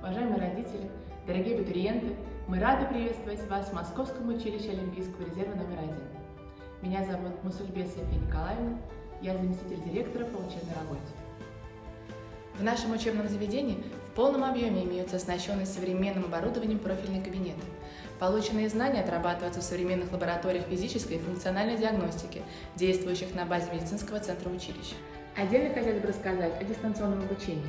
Уважаемые родители, дорогие абитуриенты, мы рады приветствовать вас в Московском училище Олимпийского резерва номер один. Меня зовут Мусульбес София Николаевна, я заместитель директора по учебной работе. В нашем учебном заведении в полном объеме имеются оснащенные современным оборудованием профильные кабинеты. Полученные знания отрабатываются в современных лабораториях физической и функциональной диагностики, действующих на базе медицинского центра училища. Отдельно хотелось бы рассказать о дистанционном обучении.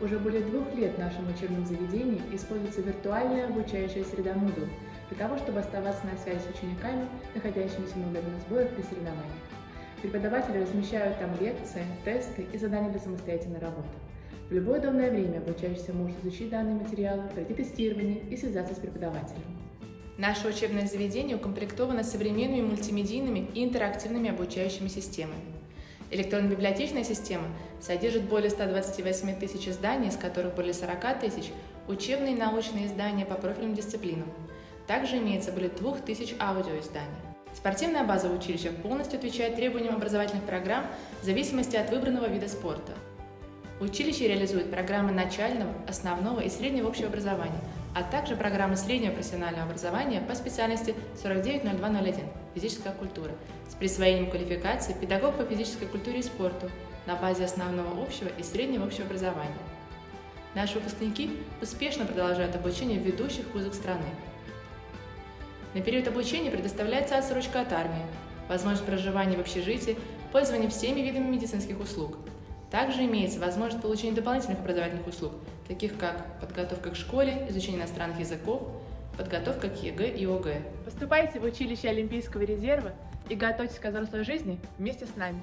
Уже более двух лет в нашем учебном заведении используется виртуальная обучающая среда Moodle для того, чтобы оставаться на связи с учениками, находящимися на удаленных сборах при соревнованиях. Преподаватели размещают там лекции, тесты и задания для самостоятельной работы. В любое удобное время обучающийся может изучить данные материалы, пройти тестирование и связаться с преподавателем. Наше учебное заведение укомплектовано современными мультимедийными и интерактивными обучающими системами. Электронно-библиотечная система содержит более 128 тысяч изданий, из которых более 40 тысяч – учебные и научные издания по профильным дисциплинам. Также имеется более 2000 аудиоизданий. Спортивная база училища полностью отвечает требованиям образовательных программ в зависимости от выбранного вида спорта. Училище реализует программы начального, основного и среднего общего образования, а также программы среднего профессионального образования по специальности 490201 «Физическая культура» с присвоением квалификации педагог по физической культуре и спорту на базе основного общего и среднего общего образования. Наши выпускники успешно продолжают обучение в ведущих вузах страны. На период обучения предоставляется отсрочка от армии, возможность проживания в общежитии, пользование всеми видами медицинских услуг – также имеется возможность получения дополнительных образовательных услуг, таких как подготовка к школе, изучение иностранных языков, подготовка к ЕГЭ и ОГЭ. Поступайте в училище Олимпийского резерва и готовьтесь к взрослой жизни вместе с нами.